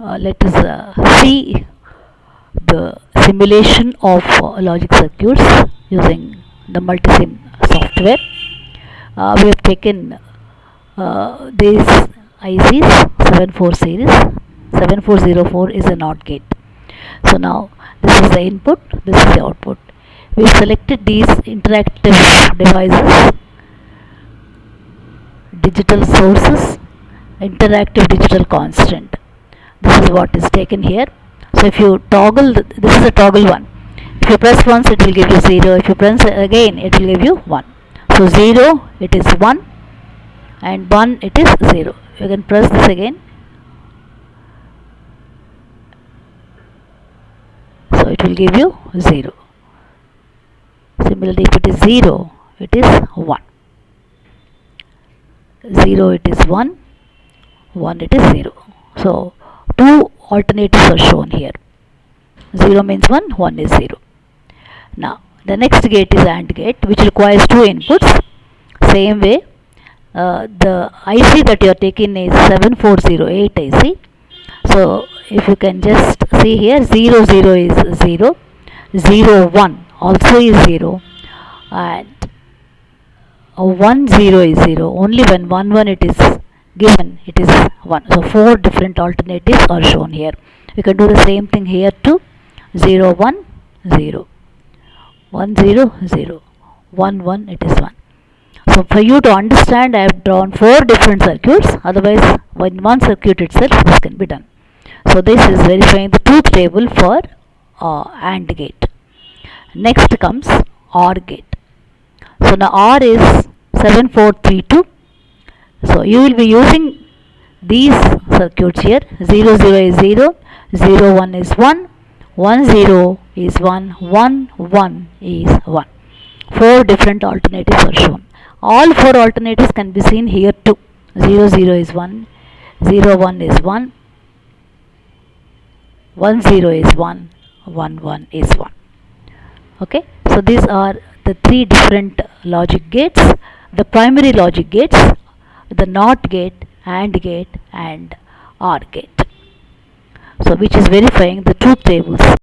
uh, let us uh, see the simulation of uh, logic circuits using the multisim software. We have taken these ICs 74 series 7404 is a NOT gate. So now this is the input, this is the output. We selected these interactive devices, digital sources, interactive digital constant. This is what is taken here. So if you toggle, th- this is a toggle one. If you press once, it will give you zero. If you press again, it will give you one. So zero, it is one, and one, it is zero. You can press this again. So it will give you zero. Similarly, if it is zero, it is one. Zero, it is one. One, it is zero. So two alternatives are shown here. 0 means 1, 1 is 0. Now, the next gate is AND gate which requires two inputs. Same way, uh, the IC that you are taking is 7408 IC. So, if you can just see here 0, 0 is 0, 0, 1 also is 0 and uh, 1, 0 is 0. Only when 1, 1 it is given. It is 1. So, 4 different alternatives are shown here. we can do the same thing here too. 0 1 0 1 0 0 1 1 it is 1 so for you to understand I have drawn four different circuits. Otherwise in one circuit itself this can be done. So this is verifying the truth table for uh, AND gate. Next comes OR gate. So now OR is 7432 so you will be using these circuits here. 0 0 is 0 0 1 is 1 1 0 is 1 1 1 is 1 four different alternatives are shown. All four alternatives can be seen here too. 0 0 is 1 0 1 is 1 1 0 is 1 1 1 is 1 okay? So these are the three different logic gates. The primary logic gates the NOT gate AND gate and OR gate. So which is verifying the truth tables